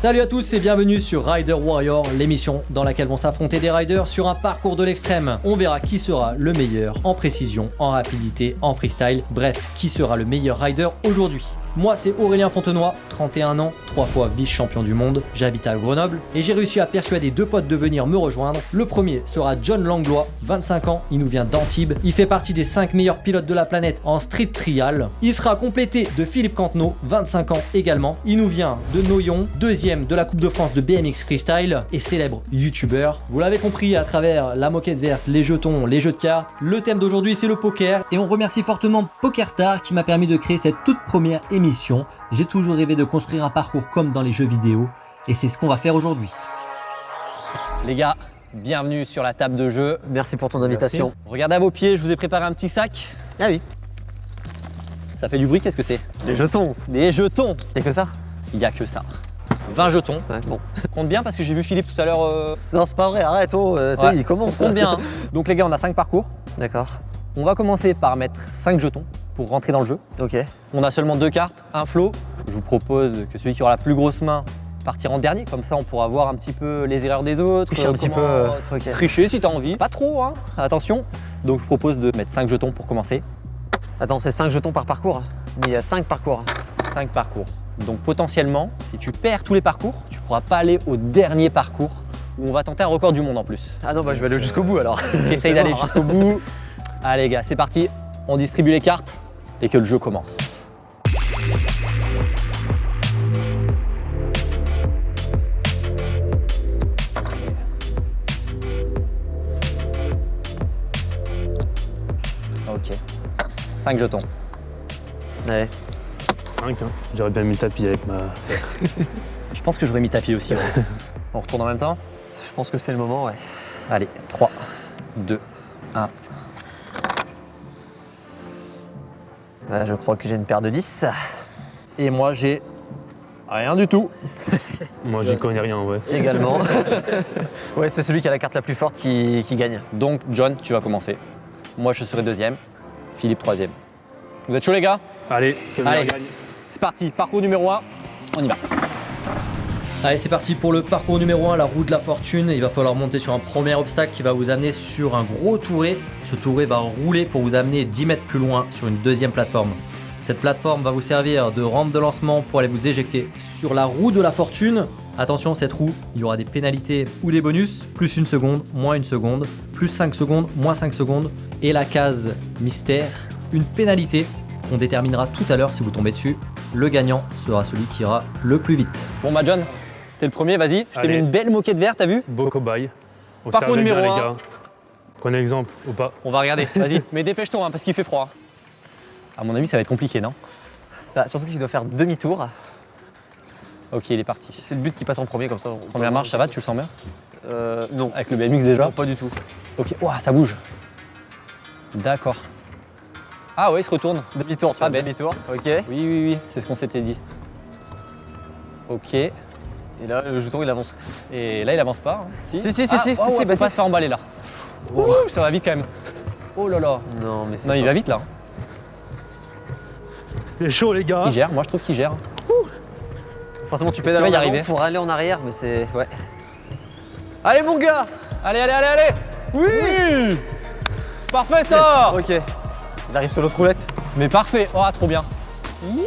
Salut à tous et bienvenue sur Rider Warrior, l'émission dans laquelle vont s'affronter des riders sur un parcours de l'extrême. On verra qui sera le meilleur en précision, en rapidité, en freestyle, bref, qui sera le meilleur rider aujourd'hui? Moi, c'est Aurélien Fontenoy, 31 ans, 3 fois vice-champion du monde. J'habite à Grenoble et j'ai réussi à persuader deux potes de venir me rejoindre. Le premier sera John Langlois, 25 ans, il nous vient d'Antibes. Il fait partie des 5 meilleurs pilotes de la planète en street trial. Il sera complété de Philippe Cantenot, 25 ans également. Il nous vient de Noyon, deuxième de la Coupe de France de BMX Freestyle et célèbre youtubeur. Vous l'avez compris à travers la moquette verte, les jetons, les jeux de cartes. Le thème d'aujourd'hui c'est le poker et on remercie fortement PokerStar qui m'a permis de créer cette toute première émission émission, j'ai toujours rêvé de construire un parcours comme dans les jeux vidéo et c'est ce qu'on va faire aujourd'hui. Les gars, bienvenue sur la table de jeu. Merci pour ton invitation. Regardez à vos pieds, je vous ai préparé un petit sac. Ah oui. Ça fait du bruit, qu'est-ce que c'est? Des jetons. Des jetons. Y'a que ça? Il y a que ça. 20 jetons. Ouais, bon. Compte bien parce que j'ai vu Philippe tout à l'heure. euh, Non, c'est pas vrai, arrête, oh, euh, il commence. Compte bien. hein. Donc les gars, on a 5 parcours. D'accord. On va commencer par mettre 5 jetons pour rentrer dans le jeu. Ok. On a seulement deux cartes, un flot. Je vous propose que celui qui aura la plus grosse main partira en dernier. Comme ça, on pourra voir un petit peu les erreurs des autres. Tricher un petit peu, euh. Tricher si t'as envie. Pas trop, hein. Attention. Donc je vous propose de mettre 5 jetons pour commencer. Attends, c'est 5 jetons par parcours Mais il y a 5 parcours. 5 parcours. Donc potentiellement, si tu perds tous les parcours, tu pourras pas aller au dernier parcours où on va tenter un record du monde en plus. Ah non, bah je vais aller jusqu'au bout alors. Essaye d'aller mort. jusqu'au bout. Allez les gars, c'est parti. On distribue les cartes et que le jeu commence. Ok. 5 jetons. Ouais. 5, hein. j'aurais bien mis tapis avec ma. Je pense que j'aurais mis tapis aussi. ouais. On retourne en même temps? Je pense que c'est le moment, ouais. Allez, 3, 2, 1. Bah, je crois que j'ai une paire de 10. Et moi j'ai rien du tout. Moi, j'y connais rien, ouais. Également. ouais, c'est celui qui a la carte la plus forte qui, qui gagne. Donc John, tu vas commencer. Moi je serai deuxième. Philippe troisième. Vous êtes chaud les gars? Allez, Allez. C'est parti, parcours numéro 1, on y va. Allez, c'est parti pour le parcours numéro 1, la roue de la fortune. Il va falloir monter sur un premier obstacle qui va vous amener sur un gros touret. Ce touret va rouler pour vous amener 10 mètres plus loin sur une deuxième plateforme. Cette plateforme va vous servir de rampe de lancement pour aller vous éjecter sur la roue de la fortune. Attention, cette roue, il y aura des pénalités ou des bonus, plus une seconde, moins une seconde, plus 5 secondes, moins 5 secondes. Et la case mystère, une pénalité qu'on déterminera tout à l'heure si vous tombez dessus. Le gagnant sera celui qui ira le plus vite. Bon bah John, t'es le premier, vas-y. Je t'ai mis une belle moquette verte, t'as vu Beau cobaye. Parcours numéro bien, un. les gars. Prenez exemple ou pas. On va regarder, vas-y. Mais dépêche-toi hein, parce qu'il fait froid. À mon avis ça va être compliqué, non? Bah, surtout qu'il doit faire demi-tour. Ok, il est parti. C'est le but qui passe en premier comme ça. Première marche, ça va, tu le sens bien? Euh, non. Avec le BMX déjà? Non, pas du tout. Ok, Ouah, ça bouge. D'accord. Ah ouais, il se retourne. Demi-tour, tu Pas fais bête. demi-tour. Ok. Oui, oui, oui, c'est ce qu'on s'était dit. Ok. Et là, le jeton, il avance. Et là, il avance pas. hein. Si, si, si, Ah, si, oh, si, ouais, si, bah faut pas si. se faire emballer là. Ouh, ça va vite quand même. Oh là là. Non, mais c'est Non, il va vite là. C'était chaud, les gars. Il gère, moi je trouve qu'il gère. Forcément, tu pédales va y arriver pour aller en arrière, mais c'est. Ouais. Allez, mon gars Allez, allez, allez, allez Oui Parfait ça Ok. Il arrive sur l'autre roulette. Mais parfait Oh, trop bien You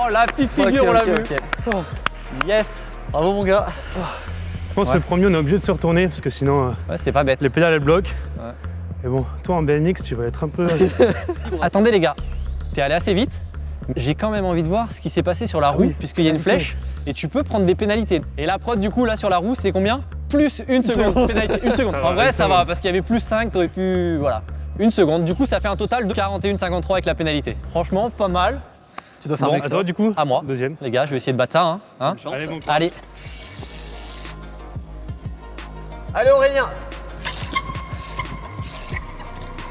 Oh, la petite figure, on l'a vu ok. Yes Bravo, mon gars. Je pense Ouais. que le premier, on est obligé de se retourner parce que sinon, euh, Ouais, c'était pas bête. les pédales, elles bloquent. Ouais. Et bon, toi en BMX, tu vas être un peu. Attendez les gars, t'es allé assez vite. J'ai quand même envie de voir ce qui s'est passé sur la roue, oui. puisqu'il y a une flèche, et tu peux prendre des pénalités. Et la prod du coup là sur la roue, c'était combien? Plus une seconde. Pénalité, une seconde. En vrai, ça va, parce qu'il y avait plus 5, t'aurais pu. Voilà. Une seconde. Du coup, ça fait un total de 41,53 avec la pénalité. Franchement, pas mal. Tu dois faire Bon, mieux à toi, du coup À moi. Deuxième. Les gars, je vais essayer de battre ça. Hein, hein Allez, bon. Allez. Allez, Aurélien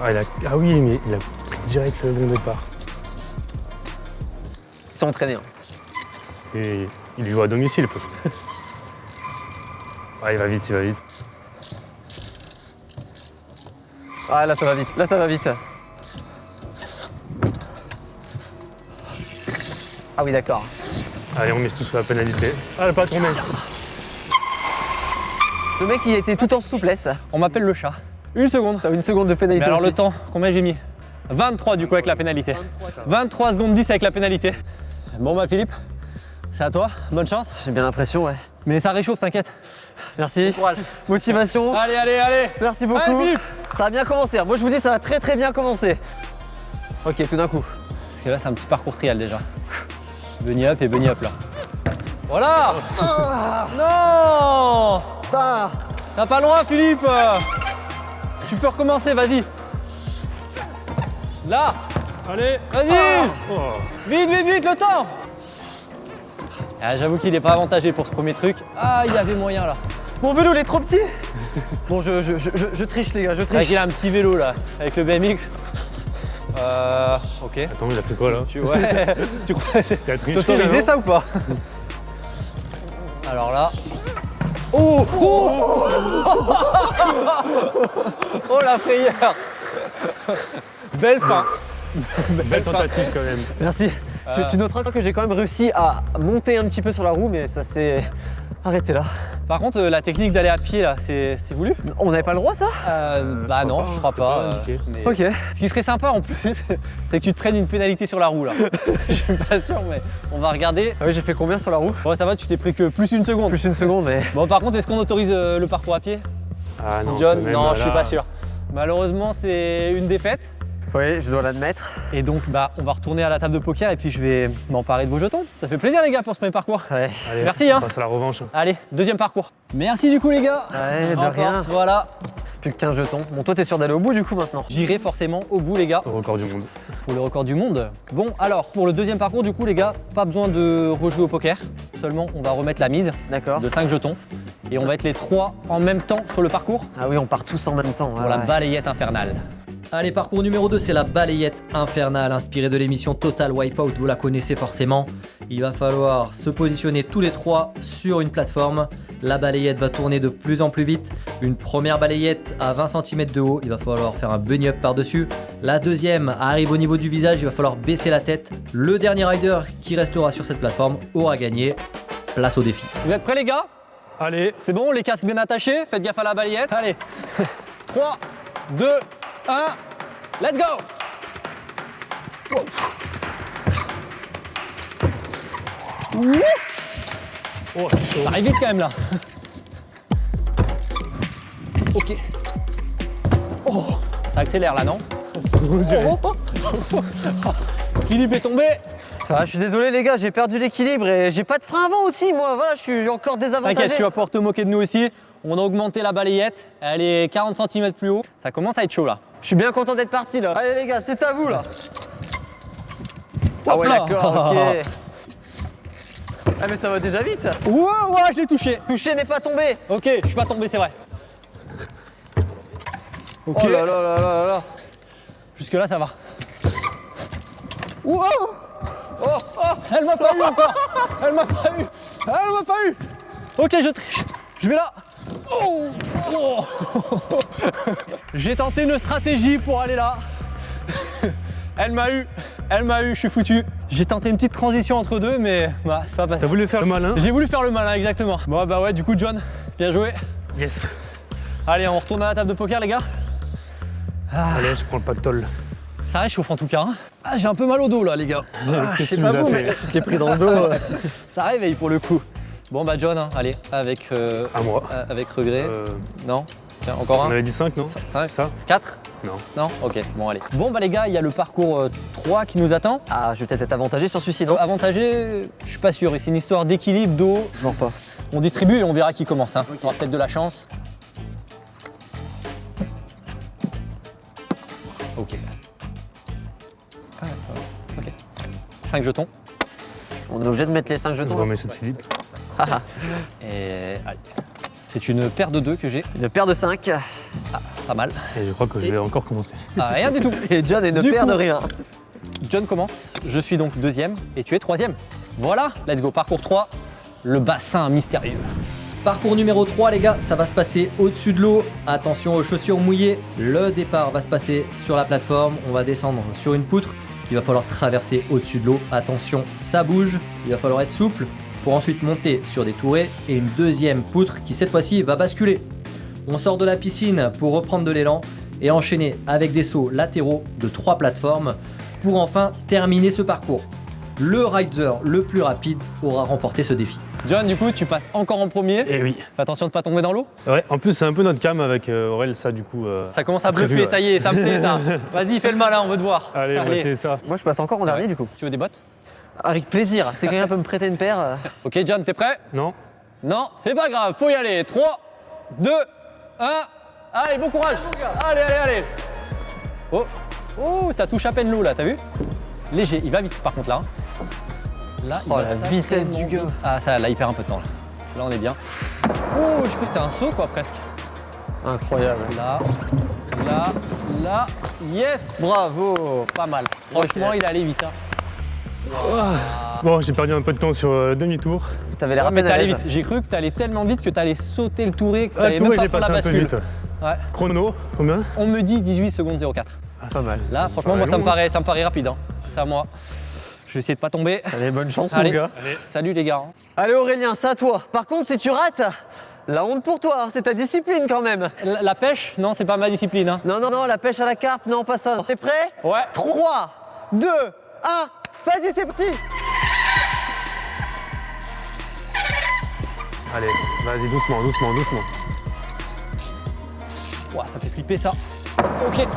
Ah, il a... ah oui, mais il a direct le bon départ. Ils sont entraînés. hein. Et il lui va à domicile. Parce... ah, il va vite, il va vite. Ah, là, ça va vite. Là, ça va vite. Ah oui, d'accord. Allez, on mise tout sur la pénalité. Ah, elle a pas tombé. Le mec, il était tout en souplesse. On m'appelle le chat. Une seconde. T'as une seconde de pénalité. Mais alors aussi. le temps, combien j'ai mis 23 du coup avec la pénalité. 23 secondes 10 avec la pénalité. Bon bah Philippe, c'est à toi, bonne chance. J'ai bien l'impression, ouais. Mais ça réchauffe, t'inquiète. Merci. Motivation. Allez, allez, allez Merci beaucoup. Allez, Philippe ça va bien commencer. Moi, je vous dis, ça va très très bien commencer. Ok, tout d'un coup. Parce que là c'est un petit parcours trial déjà. Bunny up et bunny up là. Voilà Non T'as pas loin Philippe Tu peux recommencer, vas-y. Là Allez. Vas-y Oh. Vite, vite, vite, le temps ah, J'avoue qu'il est pas avantagé pour ce premier truc. Ah, il y avait moyen là. Mon vélo, il est trop petit. Bon, je, je, je, je- je triche, les gars, je triche. qu'il a un petit vélo là, avec le BMX. Euh. Ok. Attends, il a fait quoi là Tu, ouais. tu crois que c'est autorisé ça ou pas Alors là. Oh Oh Oh la frayeur Belle fin Belle tentative quand même. Merci. Tu- Euh. Tu noteras que j'ai quand même réussi à monter un petit peu sur la roue, mais ça s'est arrêté là. Par contre, euh, la technique d'aller à pied là, c'est c'était voulu? On n'avait pas le droit, ça? Euh, Bah je non, pas, je crois pas. pas euh, indiqué. mais- Ok. Ce qui serait sympa en plus, c'est que tu te prennes une pénalité sur la roue là. Je suis pas sûr, mais on va regarder. Ah oui, j'ai fait combien sur la roue? Bon, ça va, tu t'es pris que plus une seconde. Plus une seconde, mais. Bon, par contre, est-ce qu'on autorise euh, le parcours à pied? Ah non. John Non, je suis pas sûr. Malheureusement, c'est une défaite. Oui, je dois l'admettre. Et donc, bah, on va retourner à la table de poker et puis je vais m'emparer de vos jetons. Ça fait plaisir, les gars, pour ce premier parcours. Ouais. Allez, Merci, hein. On passe à la revanche. Allez, deuxième parcours. Merci du coup, les gars. Ouais, de rien. Voilà. Plus que 15 jetons. Bon, toi, t'es sûr d'aller au bout du coup maintenant J'irai forcément au bout, les gars, Au record du monde. pour le record du monde. Bon, alors, pour le deuxième parcours, du coup, les gars, pas besoin de rejouer au poker. Seulement, on va remettre la mise D'accord. de 5 jetons. Et on va être les trois en même temps sur le parcours Ah oui, on part tous en même temps. pour ouais, la ouais. balayette infernale. Allez, parcours numéro 2, c'est la balayette infernale inspirée de l'émission Total Wipeout, vous la connaissez forcément. Il va falloir se positionner tous les trois sur une plateforme. La balayette va tourner de plus en plus vite. Une première balayette à 20 cm de haut, il va falloir faire un bunny up par-dessus. La deuxième arrive au niveau du visage, il va falloir baisser la tête. Le dernier rider qui restera sur cette plateforme aura gagné. Place au défi. Vous êtes prêts, les gars? Allez. C'est bon, les casques bien attachés, faites gaffe à la balayette. Allez, 3, 2, 1, let's go Oh, c'est chaud. Ça arrive vite quand même là. Ok. Oh, ça accélère là, non? Philippe est tombé. Ah, je suis désolé, les gars, j'ai perdu l'équilibre et j'ai pas de frein avant aussi, moi. Voilà, je suis encore désavantagé. T'inquiète, tu vas pouvoir te moquer de nous aussi. On a augmenté la balayette, elle est 40 cm plus haut. Ça commence à être chaud là. Je suis bien content d'être parti là. Allez, les gars, c'est à vous là. Ah ouais, d'accord, ok. Ah, mais ça va déjà vite. Ouah, ouah, je l'ai touché. Touché n'est pas tombé. Ok, je suis pas tombé, c'est vrai. Ok, Oh là là là là là là. jusque là ça va. Wow oh, oh, elle m'a pas eu encore Elle m'a pas eu Elle m'a pas eu Ok, je triche. Je vais là. Oh, oh. J'ai tenté une stratégie pour aller là. Elle m'a eu. Elle m'a eu, je suis foutu. J'ai tenté une petite transition entre deux, mais bah, c'est pas passé. T'as voulu faire le malin J'ai voulu faire le malin, exactement. Bon, bah ouais, du coup, John, bien joué. Yes. Allez, on retourne à la table de poker, les gars. Allez, je prends le pactole. Ça réchauffe en tout cas. hein. Ah, j'ai un peu mal au dos là, les gars. Ah, Qu'est-ce je sais que pas tu nous vous, mais fait Je t'ai pris dans le dos. euh. ça réveille pour le coup. Bon, bah, John, hein, allez, avec, euh, À moi. euh, avec regret. Euh, Non? Tiens, encore on un avait dit 5, non? 5 Ça? 4 Non. Non? Ok, bon, allez. Bon, bah, les gars, il y a le parcours euh, 3 qui nous attend. Ah, je vais peut-être être avantagé sur celui-ci, non? Avantagé, je suis pas sûr. C'est une histoire d'équilibre, d'eau. Toujours pas. On distribue et on verra qui commence. Hein. On aura peut-être de la chance. Ok. Ah, ok. 5 jetons. On est obligé de mettre les 5 Je jetons. remets ceux de Philippe. Et allez. C'est une paire de deux que j'ai. Une paire de 5. Pas mal. Et je crois que je vais encore commencer. Ah, rien du tout. Et John est une Du paire coup- de rien. John commence. Je suis donc deuxième et tu es troisième. Voilà, let's go. Parcours 3, le bassin mystérieux. Parcours numéro 3 les gars, ça va se passer au-dessus de l'eau. Attention aux chaussures mouillées. Le départ va se passer sur la plateforme. On va descendre sur une poutre. qu'il va falloir traverser au-dessus de l'eau. Attention, ça bouge, il va falloir être souple pour ensuite monter sur des tourées et une deuxième poutre qui cette fois-ci va basculer. On sort de la piscine pour reprendre de l'élan et enchaîner avec des sauts latéraux de trois plateformes pour enfin terminer ce parcours. Le rider le plus rapide aura remporté ce défi. John, du coup, tu passes encore en premier. Eh oui. Fais attention de pas tomber dans l'eau. Ouais, en plus, c'est un peu notre cam avec euh, Aurel, ça, du coup. euh, Ça commence à bluffer, ouais. ça y est, ça me plaît ça. Vas-y, fais le malin, on veut te voir. Allez, on va essayer ça. Moi, je passe encore en dernier, du coup. Tu veux des bottes? Avec plaisir. Si quelqu'un peut me prêter une paire. euh, Ok, John, t'es prêt? Non Non, c'est pas grave, faut y aller. 3, 2, 1. Allez, bon courage. Allez, allez, allez. Oh, oh, ça touche à peine l'eau là, t'as vu? Léger, il va vite par contre là. hein. Là, il Oh, va la sacrément vitesse du gars. vite. Ah, ça, là, il perd un peu de temps. Là, Là, on est bien. Oh, je crois que c'était un saut quoi, presque. Incroyable. Là, là, là. Yes Bravo. Pas mal. Franchement, il est allé vite. hein. Bon, j'ai perdu un peu de temps sur euh, demi-tour. T'avais l'air Ouais, à mais peine vite. J'ai cru que t'allais tellement vite que t'allais sauter le touré, que Ah, t'allais même ouais, pas prendre la un peu bascule. vite. Ouais. Chrono, combien On me dit 18 secondes 04. Pas mal. Là, franchement, moi, ça me paraît, ça me paraît rapide. Hein. C'est à moi. Je vais essayer de pas tomber. Allez, bonne chance, Allez. mon gars. Salut les gars. Allez, Aurélien, c'est à toi. Par contre, si tu rates, la honte pour toi. hein, C'est ta discipline quand même. La, la pêche, non, c'est pas ma discipline. hein. Non, non, non, la pêche à la carpe, non, pas ça. T'es prêt? Ouais. 3, 2, 1. Vas-y, c'est parti. Allez, vas-y, doucement, doucement, doucement. Ouah, ça fait flipper ça. Ok.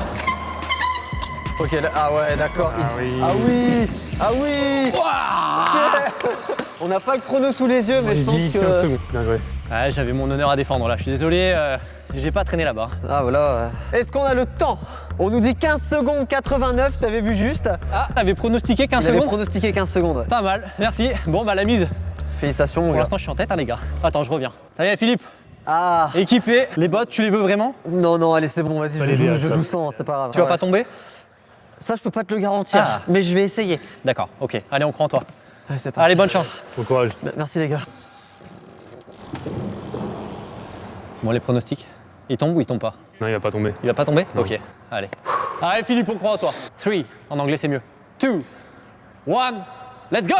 Ok, là- ah ouais, d'accord. Ah oui. Ah oui Ah oui Ok. On n'a pas le chrono sous les yeux, mais je pense 15 que... secondes. Bien joué. Ouais, j'avais mon honneur à défendre là. Je suis désolé, euh, j'ai pas traîné là-bas. Ah voilà. euh. Est-ce qu'on a le temps? On nous dit 15 secondes 89, t'avais vu juste? Ah, t'avais pronostiqué 15 Il avait secondes? pronostiqué 15 secondes. ouais. Pas mal, merci. Bon, bah la mise. Félicitations, mon Pour l'instant, je suis en tête, hein, les gars. Attends, je reviens. Ça y est, Philippe. Ah Équipé. Les bottes, tu les veux vraiment? Non, non, allez, c'est bon, vas-y, je, joue, je joue sans, c'est pas grave. Tu vas Ouais. pas tomber? Ça, je peux pas te le garantir, Ah. mais je vais essayer. D'accord, ok. Allez, on croit en toi. Allez, c'est parti. Allez, bonne chance. Bon courage. M- Merci, les gars. Bon, les pronostics Il tombe ou il tombe pas? Non, il va pas tomber. Il va pas tomber? Non. Ok, allez. Allez Philippe, on croit en toi. 3, en anglais c'est mieux. 2, 1, let's go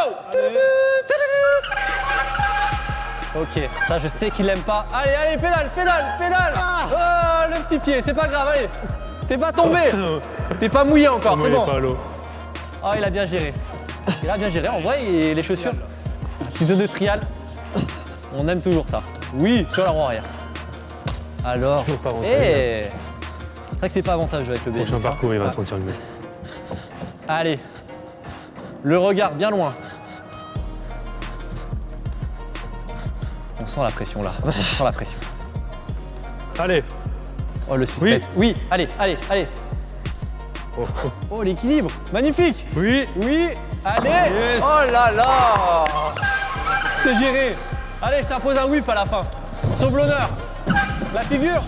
Ok, ça je sais qu'il aime pas. Allez, allez, pédale, pédale, pédale Oh, le petit pied, c'est pas grave, allez T'es pas tombé T'es pas mouillé encore, c'est bon. pas à. Oh, il a bien géré. Il a bien géré. En vrai, il- les chaussures, petit de trial, on aime toujours ça. Oui, sur la roue arrière. Alors, Toujours pas rentré. eh C'est vrai que c'est pas avantageux avec le BM. Prochain parcours, il va se sentir mieux. Allez, le regard bien loin. On sent la pression là, on sent la pression. Allez. Oh le suspense. Oui, allez, allez, allez. Oh, oh. Oh l'équilibre, magnifique. Oui. Oui, allez Yes. Oh là là C'est géré Allez, je t'impose un whip à la fin. Sauve l'honneur La figure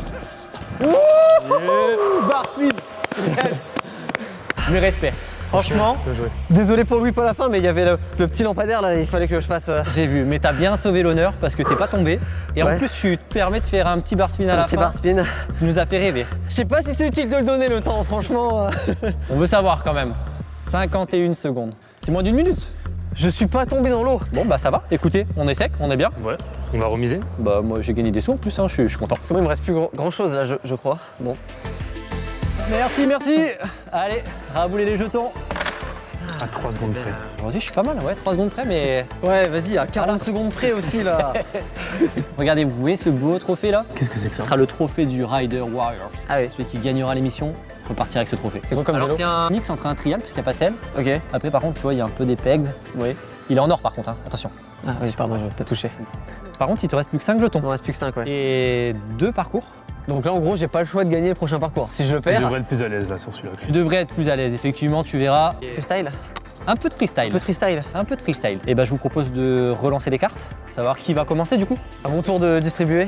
Ouh Bar speed Yes. Mes respects. Franchement. Désolé pour Louis pour la fin, mais il y avait le, le petit lampadaire là, il fallait que je fasse euh, j'ai vu, mais t'as bien sauvé l'honneur parce que t'es pas tombé. Et en plus, tu te permets de faire un petit bar spin à un la petit fin. bar spin. Tu nous as fait rêver. Je sais pas si c'est utile de le donner le temps, franchement. euh. On veut savoir quand même. 51 secondes. C'est moins d'une minute. Je suis pas tombé dans l'eau. Bon, bah ça va. Écoutez, on est sec, on est bien. Ouais. On va remiser. Bah, moi, j'ai gagné des sous en plus, hein, je, suis, je suis content. Parce que moi, il me reste plus grand, chose là, je, je crois. Bon. Merci, merci. Allez, rabouler les jetons. À 3 secondes près. Aujourd'hui, je suis pas mal, ouais, 3 secondes près, mais Ouais, vas-y, à 40 secondes près aussi là. regardez, vous voyez ce beau trophée là? Qu'est-ce que c'est que Ce ça sera le trophée du Rider Warriors. Ah oui. Celui qui gagnera l'émission repartira avec ce trophée. C'est quoi comme Alors, vélo c'est un mix entre un trial, parce qu'il n'y a pas de selle. Ok. Après, par contre, tu vois, il y a un peu des pegs. Oui. Il est en or, par contre, hein. attention. Ah oui, pardon, je vais pas toucher. Par contre, il te reste plus que 5 jetons. Il m'en reste plus que 5, ouais. Et deux parcours. Donc là, en gros, j'ai pas le choix de gagner le prochain parcours. Si je le Tu perds, devrais être plus à l'aise là sur celui-là. Tu devrais être plus à l'aise, effectivement, tu verras. freestyle. Un peu de freestyle. Un peu de freestyle. Un peu de freestyle. Et bah, je vous propose de relancer les cartes, savoir qui va commencer du coup. À mon tour de distribuer.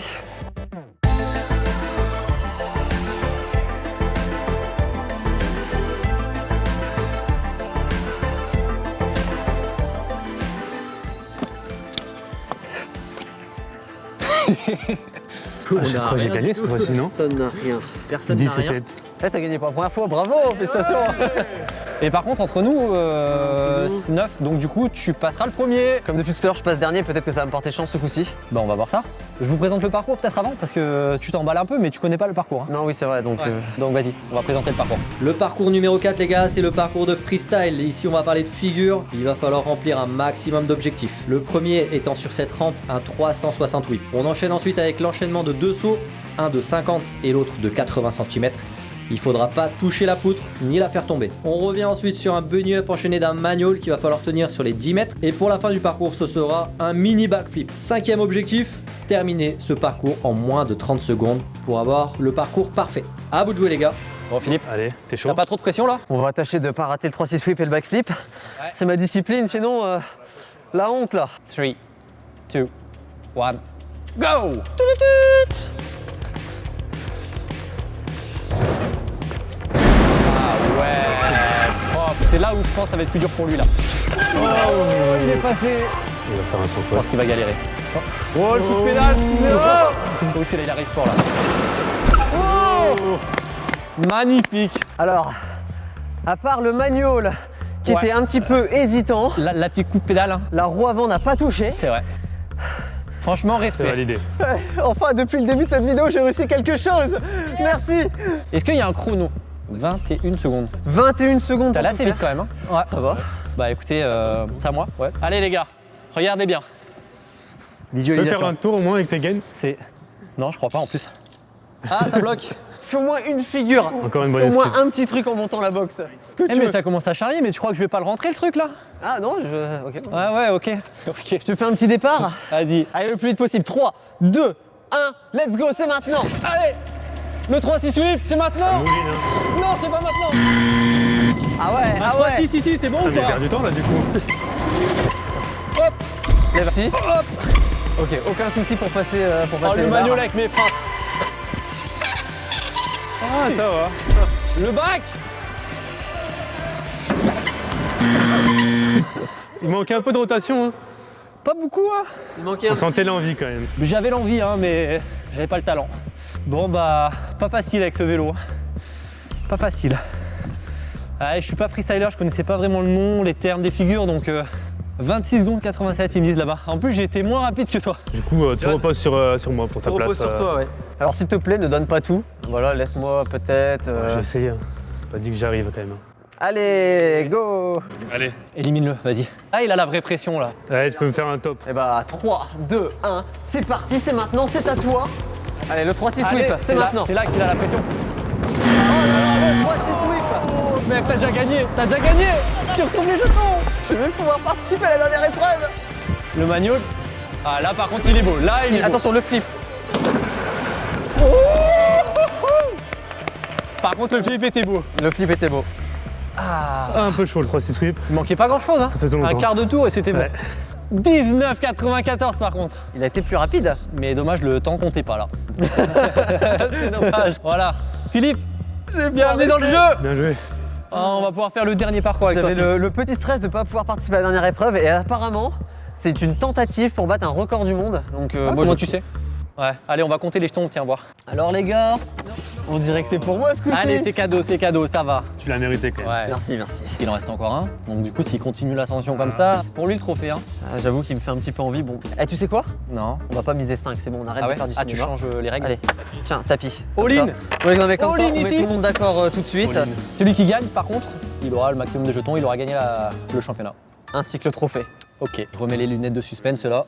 Je crois que j'ai gagné cette fois-ci, non Personne n'a rien. Personne 10 et 7. Eh, t'as gagné pour la première fois, bravo, félicitations Et par contre, entre nous, euh, c'est 9, donc du coup, tu passeras le premier. Comme depuis tout à l'heure, je passe dernier, peut-être que ça va me porter chance ce coup-ci. Bah on va voir ça. Je vous présente le parcours peut-être avant parce que tu t'emballes un peu mais tu connais pas le parcours. hein. Non, oui, c'est vrai, donc. Ouais. euh, Donc vas-y, on va présenter le parcours. Le parcours numéro 4 les gars, c'est le parcours de freestyle. Ici on va parler de figure. Il va falloir remplir un maximum d'objectifs. Le premier étant sur cette rampe un 368. On enchaîne ensuite avec l'enchaînement de deux sauts, un de 50 et l'autre de 80 cm. Il faudra pas toucher la poutre ni la faire tomber. On revient ensuite sur un bunny up enchaîné d'un manual qu'il va falloir tenir sur les 10 mètres. Et pour la fin du parcours, ce sera un mini backflip. Cinquième objectif, terminer ce parcours en moins de 30 secondes pour avoir le parcours parfait. À vous de jouer les gars. Bon, Philippe, Allez, t'es chaud T'as pas trop de pression là? On va tâcher de pas rater le 3-6 sweep et le backflip. C'est ma discipline, sinon, euh, la honte là. 3, 2, 1, go Ah ouais propre. C'est là où je pense que ça va être plus dur pour lui là. Oh, il est passé Il va faire un sans Je pense qu'il va galérer. Oh, le coup de pédale Oh aussi là, il arrive fort là. Oh Magnifique Alors, à part le manual qui Ouais. était un petit peu hésitant, La, la petite coup de pédale, hein. la roue avant n'a pas touché. c'est vrai. Franchement, C'est respect. validé. Enfin, depuis le début de cette vidéo, j'ai réussi quelque chose. Merci. Est-ce qu'il y a un chrono? 21 secondes. 21 secondes. T'as assez vite quand même. Hein ouais. Ça va. Bah écoutez, euh, c'est à moi. Ouais. Allez les gars, regardez bien. Tu peux faire Visualisation. un tour au moins avec tes gaines C'est. Non, je crois pas en plus. Ah, ça bloque Fais au moins une figure. Encore une bonne Au moins excuse. un petit truc en montant la boxe. Ce que Eh, tu mais veux. ça commence à charrier, mais tu crois que je vais pas le rentrer le truc là? Ah non, je. Ok. Ouais, ouais, ok. Ok. Je te fais un petit départ. Vas-y. Allez, le plus vite possible. 3, 2, 1, let's go, c'est maintenant. Allez Le 3-6 sweep, c'est maintenant Mouline, hein. Non, c'est pas maintenant Ah ouais, ah ouais si, si, si, c'est bon Putain, ou pas perd du temps là du coup. Merci. Ok, aucun souci pour passer, euh, pour Oh, passer le les barres. manual avec mes frappes. Ah, ça va. Le bac Il manquait un peu de rotation. Hein. Pas beaucoup, hein Il manquait un On sentait l'envie quand même. J'avais l'envie, hein, mais j'avais pas le talent. Bon, bah, pas facile avec ce vélo. Pas facile. Ouais, je suis pas freestyler, je connaissais pas vraiment le nom, les termes des figures, donc euh, 26 secondes 87, ils me disent là-bas. En plus, j'ai été moins rapide que toi. Du coup, euh, tu reposes sur, euh, sur moi pour ta place. euh. ouais. Alors s'il te plaît, ne donne pas tout. Voilà, laisse-moi peut-être. euh, J'ai essayé. hein. C'est pas dit que j'arrive quand même. Allez, go Allez. Élimine-le, vas-y. Ah, il a la vraie pression là. Allez, tu peux me faire un top. Et bah 3, 2, 1, c'est parti, c'est maintenant, c'est à toi. Allez, le 3-6 Allez, sweep, c'est là- maintenant. C'est là qu'il a la pression. Oh là là, le 3-6 sweep Oh, mec, t'as déjà gagné, t'as déjà gagné Tu retrouves les jetons Je vais pouvoir participer à la dernière épreuve Le manual. Ah, là par contre, il est beau. Là, il est beau. Attention, le flip. Par contre, le flip était beau. Le flip était beau. Ah, un peu chaud le 3-6 sweep. Il manquait pas grand chose, hein. Ça faisait Un longtemps. quart de tour et c'était bon. Ouais. 19,94 par contre. Il a été plus rapide. Mais dommage, le temps comptait pas là. C'est dommage. Voilà. Philippe, bienvenue dans le jeu. Bien joué. Ah, on va pouvoir faire le dernier parcours avec toi. J'avais le, le petit stress de ne pas pouvoir participer à la dernière épreuve et apparemment, c'est une tentative pour battre un record du monde. Donc, euh, Ah, moi, comment je- tu sais Ouais. Allez, on va compter les jetons, tiens voir. Alors, les gars, on dirait que c'est pour moi ce coup-ci. Allez, c'est cadeau, c'est cadeau, ça va. Tu l'as mérité quand même. Ouais. Merci, merci. Il en reste encore un. Donc du coup, s'il continue l'ascension comme ça, c'est pour lui le trophée. Hein. Ah, J'avoue qu'il me fait un petit peu envie. Bon, eh, tu sais quoi? Non. On va pas miser 5, c'est bon, on arrête Ah de faire du Ah, tu cinéma. changes euh, les règles? Allez, tiens, tapis. All in. Ouais, non, mais comme All ça, in on met ici. tout le monde d'accord euh, tout de suite. Celui qui gagne, par contre, il aura le maximum de jetons, il aura gagné la- le championnat. Ainsi que le trophée. Ok, je remets les lunettes de suspense là.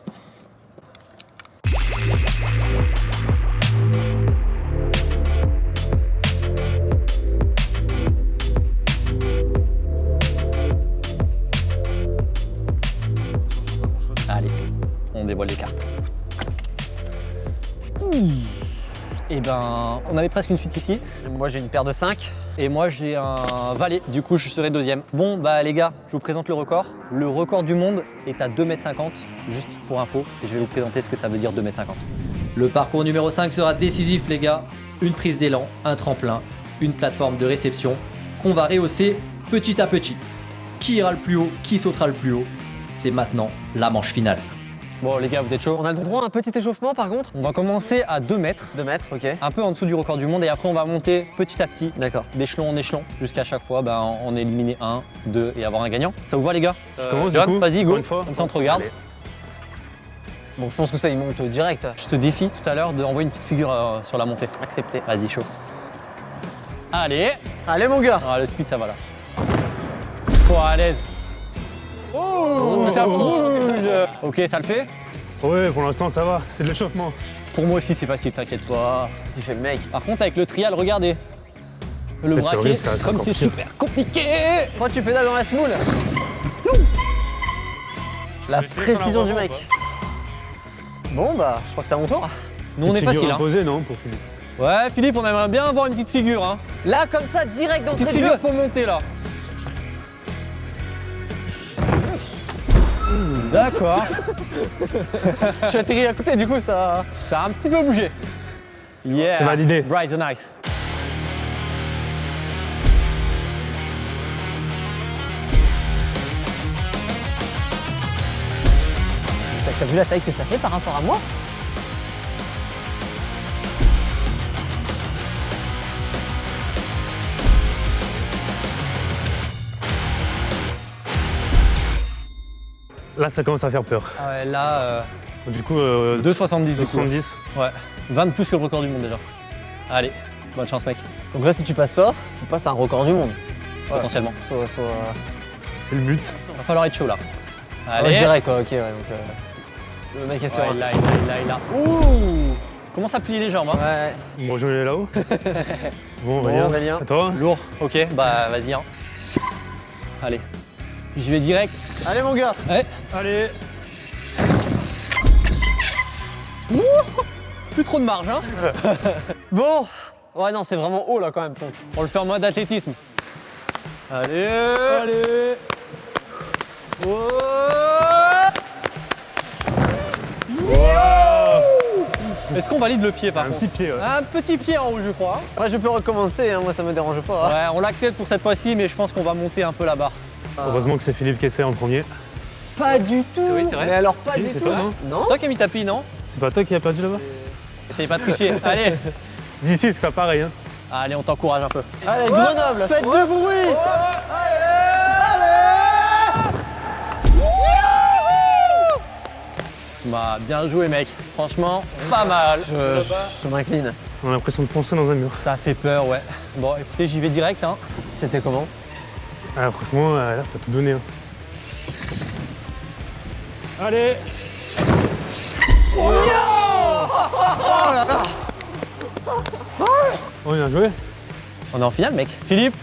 On dévoile les cartes. Et ben, on avait presque une suite ici. Moi, j'ai une paire de 5. Et moi j'ai un valet, du coup je serai deuxième. Bon bah les gars, je vous présente le record. Le record du monde est à 2m50, juste pour info, et je vais vous présenter ce que ça veut dire 2m50. Le parcours numéro 5 sera décisif les gars. Une prise d'élan, un tremplin, une plateforme de réception qu'on va rehausser petit à petit. Qui ira le plus haut, qui sautera le plus haut, c'est maintenant la manche finale. Bon, les gars, vous êtes chauds On a le droit à un petit échauffement par contre On va commencer à 2 mètres, 2 mètres, ok. un peu en dessous du record du monde, et après on va monter petit à petit, D'accord. d'échelon en échelon, jusqu'à chaque fois bah, en éliminer un, deux et avoir un gagnant. Ça vous va les gars? Je commence John, du coup vas-y, go. encore une fois. Comme ça on te regarde. Allez. Bon, je pense que ça, il monte direct. Je te défie tout à l'heure d'envoyer une petite figure euh, sur la montée. Accepté. Vas-y, chaud. Allez Allez, mon gars Ah, le speed, ça va là. Faut à l'aise. Oh, ça bouge Ok, ça le fait Ouais, pour l'instant ça va, c'est de l'échauffement. Pour moi aussi, c'est facile, t'inquiète pas. Tu fais le mec. Par contre, avec le trial, regardez. Le fait, c'est braquet, comme c'est super compliqué Toi, tu pédales dans la smoule La précision du mec. Bon, bah, je crois que c'est à mon tour. Nous, on est facile. Hein. imposée, non, pour Philippe Ouais, Philippe, on aimerait bien avoir une petite figure. Hein. Là, comme ça, direct dans Petite le jeu. figure pour monter là. D'accord. Je suis atterri à côté, du coup, ça. Ça a un petit peu bougé. Yeah. C'est validé. Bryce the Nice. T'as- T'as vu la taille que ça fait par rapport à moi? Là ça commence à faire peur. Ah ouais, là, euh, Du coup, euh, 2,70 du coup. 270. Ouais. 20 de plus que le record du monde déjà. Allez, bonne chance mec, Donc là, si tu passes ça, tu passes à un record du monde. potentiellement. Soit, soit... C'est le but. Va falloir être chaud là. Ah, Allez. direct, ouais, ok, ouais. Donc, euh, le mec est Ouais, serein. il l'a, il l'a, il il. Ouh Commence à plier les jambes. Hein. Ouais. Bon, je vais là-haut. bon, Bon, Aurélien. Aurélien. À toi Lourd. Ok, bah vas-y. Hein. Allez. J'y vais direct. Allez, mon gars Ouais. Allez Plus trop de marge, hein Bon Ouais, non, c'est vraiment haut, là, quand même. On le fait en mode athlétisme. Allez Allez Est-ce qu'on valide le pied par Un contre petit pied, ouais. Un petit pied en haut, je crois. Ouais, je peux recommencer, hein, moi, ça me dérange pas. Ouais, on l'accepte pour cette fois-ci, mais je pense qu'on va monter un peu la barre. Heureusement que c'est Philippe qui essaie en premier. Pas du tout oui, c'est vrai. Mais alors, pas Si, du c'est tout toi, non Non C'est toi qui as mis tapis, non C'est pas toi qui as perdu là-bas Essayez pas de tricher. Allez D'ici, c'est pas pareil. Hein. Allez, on t'encourage un peu. Allez, Grenoble Faites du bruit Bah, bien joué, mec. Franchement, pas mal. Je- Je m'incline. On a l'impression de foncer dans un mur. Ça fait peur, ouais. Bon, écoutez, j'y vais direct. Hein. C'était comment? Ah, franchement, euh, là, faut tout donner. hein. Allez Oh, bien joué On est en finale, mec. Philippe,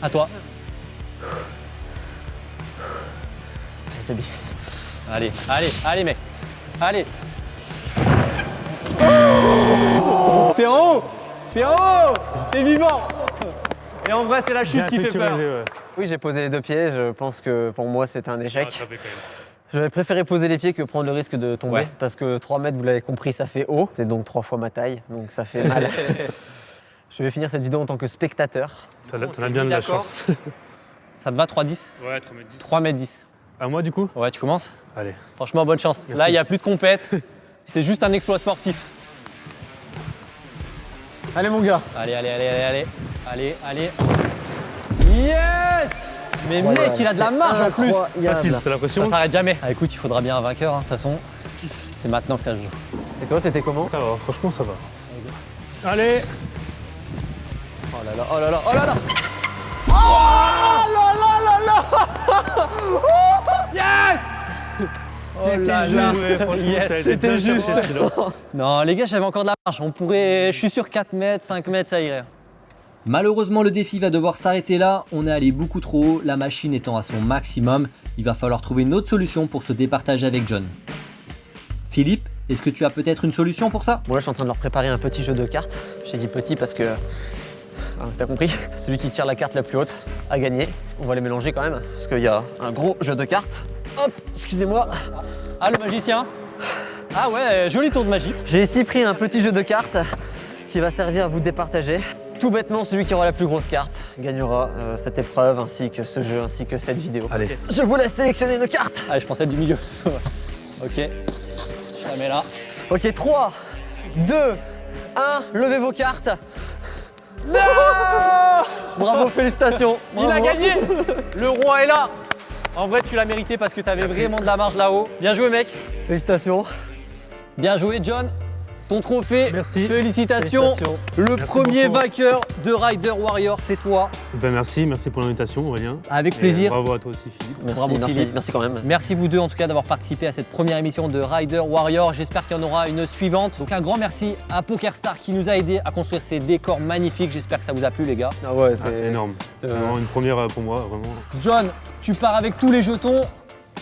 à toi. Allez. Allez, allez, allez, mec. Allez. T'es en haut T'es en haut T'es vivant Et en vrai, c'est la chute Bien qui fait peur. ouais. Oui, j'ai posé les deux pieds. Je pense que pour moi, c'était un échec. J'aurais préféré poser les pieds que prendre le risque de tomber. Ouais. Parce que 3 mètres, vous l'avez compris, ça fait haut. C'est donc trois fois ma taille. Donc ça fait mal. je vais finir cette vidéo en tant que spectateur. T'en as- bien mis de la chance. Ça te va 3-10 Ouais, 3 mètres 10. 3 mètres 10. À moi, du coup? Ouais, tu commences? Allez. Franchement, bonne chance. Là, il n'y a plus de compète. C'est juste un exploit sportif. Allez, mon gars Allez, allez, allez, allez, allez. Allez, allez. Yes Mais mec, il a de la marge en plus. Facile, t'as Ça l'impression s'arrête jamais. Ah, écoute, il faudra bien un vainqueur, hein, de toute façon. C'est maintenant que ça se joue. Et toi, c'était comment? Ça va, franchement, ça va. Allez Oh là là, oh là là, oh là là Oh là là. Ouais, franchement, Yes, t'as été c'était bien juste. cherché, celui-là. Non, les gars, j'avais encore de la marge. On pourrait. Je suis sur 4 mètres, 5 mètres, ça irait. Malheureusement, le défi va devoir s'arrêter là. On est allé beaucoup trop haut, la machine étant à son maximum. Il va falloir trouver une autre solution pour se départager avec John. Philippe, est-ce que tu as peut-être une solution pour ça? Bon là je suis en train de leur préparer un petit jeu de cartes. J'ai dit petit parce que... Ah, T'as compris Celui qui tire la carte la plus haute a gagné. On va les mélanger quand même parce qu'il y a un gros jeu de cartes. Hop, excusez-moi. Ah, le magicien Ah ouais, joli tour de magie. J'ai ici pris un petit jeu de cartes qui va servir à vous départager. Tout bêtement, celui qui aura la plus grosse carte gagnera euh, cette épreuve ainsi que ce jeu ainsi que cette vidéo. Allez. Je vous laisse sélectionner nos cartes. Ah, je pensais être du milieu. Ok. Je la mets là. Ok, 3, 2, 1. Levez vos cartes. Bravo, félicitations. Il a gagné Le roi est là En vrai, tu l'as mérité parce que tu avais vraiment de la marge là-haut. Bien joué, mec. Félicitations. Bien joué, John. Ton trophée. Merci. Félicitations. Félicitations. Le Merci premier beaucoup. vainqueur de Rider Warrior, c'est toi. Ben merci, merci pour l'invitation Aurélien. Avec Et plaisir. bravo à toi aussi Philippe. Merci, Bravo, merci, Philippe. merci quand même. Merci vous deux en tout cas d'avoir participé à cette première émission de Rider Warrior. J'espère qu'il y en aura une suivante. Donc un grand merci à PokerStar qui nous a aidé à construire ces décors magnifiques. J'espère que ça vous a plu les gars. Ah ouais, Ah, c'est énorme. Vraiment une première euh, pour moi, vraiment. John, tu pars avec tous les jetons.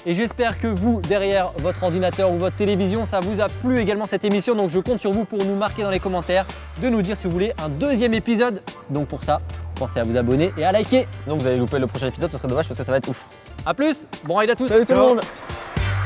Et j'espère que vous, derrière votre ordinateur ou votre télévision, ça vous a plu également cette émission. Donc je compte sur vous pour nous marquer dans les commentaires, de nous dire si vous voulez un deuxième épisode. Donc pour ça, pensez à vous abonner et à liker. Sinon, vous allez louper le prochain épisode, ce serait dommage parce que ça va être ouf. A plus, bon ride à tous. Salut tout le monde